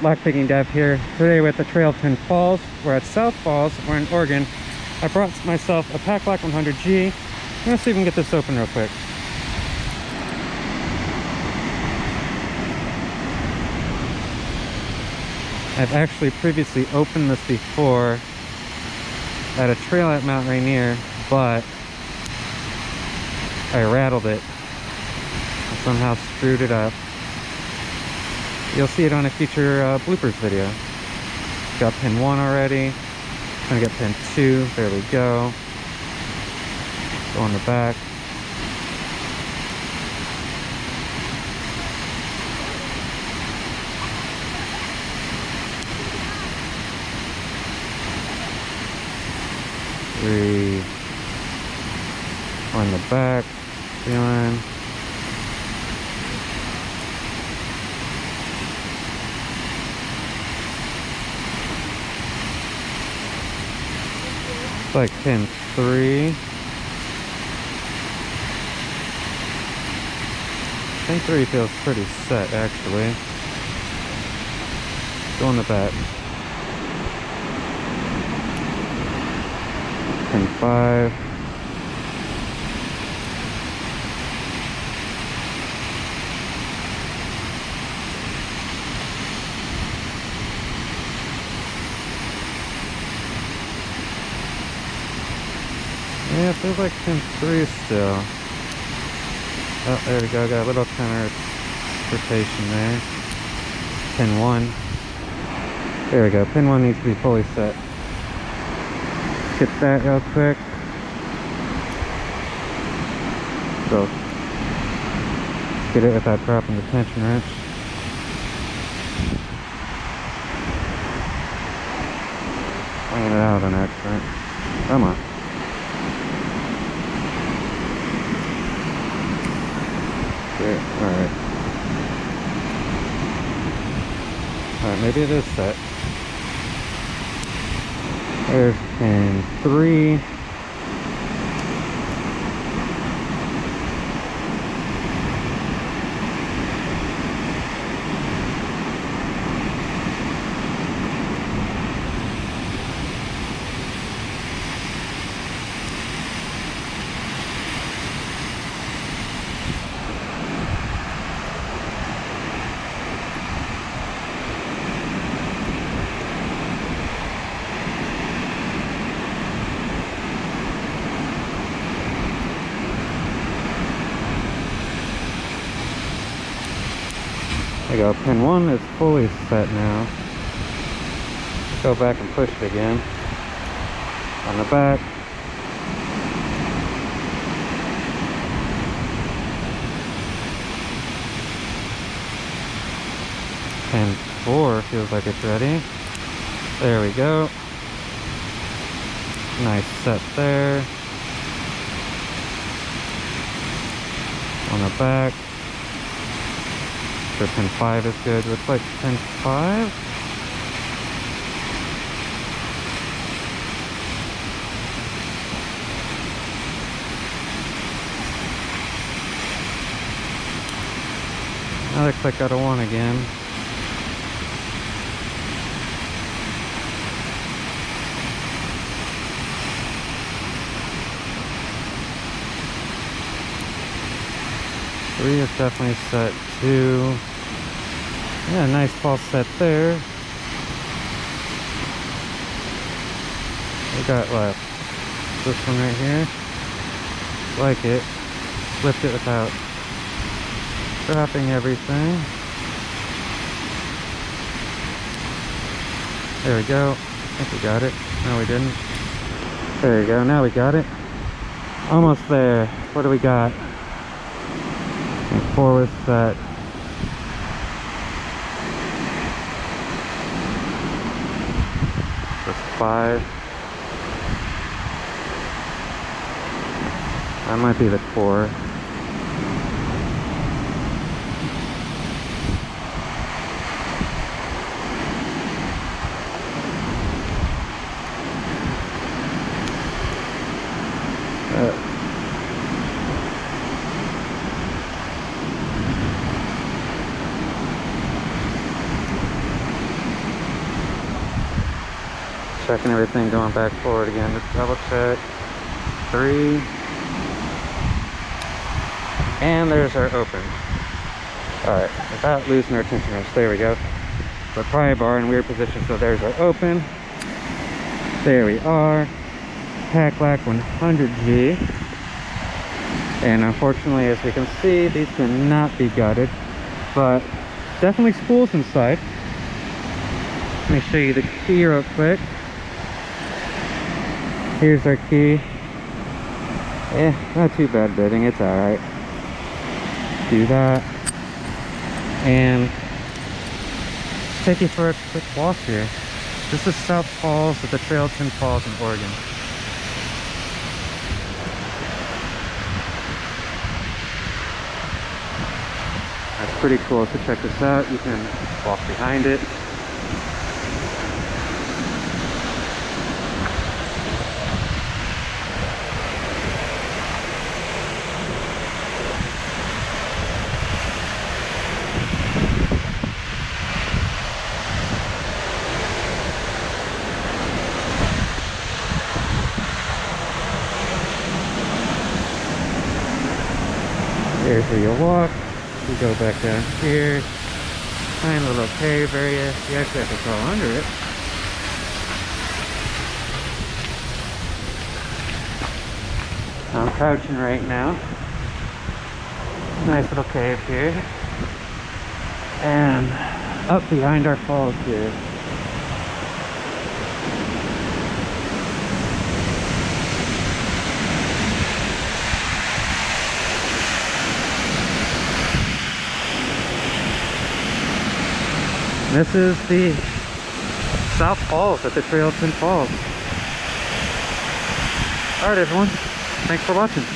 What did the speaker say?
lockpicking Dev here. Today we're at the Trail of Ten Falls. We're at South Falls. We're in Oregon. I brought myself a Paclock 100G. I'm gonna see if we can get this open real quick. I've actually previously opened this before at a trail at Mount Rainier, but I rattled it. Somehow screwed it up. You'll see it on a future uh, bloopers video. Got pin one already. Gonna get pin two. There we go. Go on the back. Three on the back, feeling. Like pin three. Pin three feels pretty set actually. Go in the back. Pin five. Yeah, it feels like pin three still. Oh, there we go. Got a little counter rotation there. Pin one. There we go. Pin one needs to be fully set. Get that real quick. So, get it without dropping the tension wrench. Bringing it out on accident. Come on. Alright. Alright, maybe it is set. There's pin three. You go, pin one is fully set now. Go back and push it again. On the back. Pin four feels like it's ready. There we go. Nice set there. On the back. Sure pin 5 is good. Looks like pin 5. That looks like got a 1 again. Three is definitely set two. Yeah, nice false set there. We got left. This one right here. Like it. Lift it without dropping everything. There we go. I think we got it. No, we didn't. There you go. Now we got it. Almost there. What do we got? And four was set. That's uh, five. That might be the four. Uh, Checking everything, going back forward again. Just double check. Three. And there's our open. Alright, without losing our tension wrench. There we go. The pry bar in weird position, so there's our open. There we are. Paclock 100G. And unfortunately, as we can see, these cannot be gutted. But definitely spools inside. Let me show you the key real quick. Here's our key. Eh, not too bad bidding, it's alright. Do that. And take you for a quick walk here. This is South Falls at the Trail 10 Falls in Oregon. That's pretty cool. So check this out. You can walk behind it. There's where you walk. You go back down here. A little cave area. You actually have to crawl under it. I'm crouching right now. Nice little cave here. And up behind our falls here. This is the South Falls at the Trail 10 Falls. Alright everyone, thanks for watching.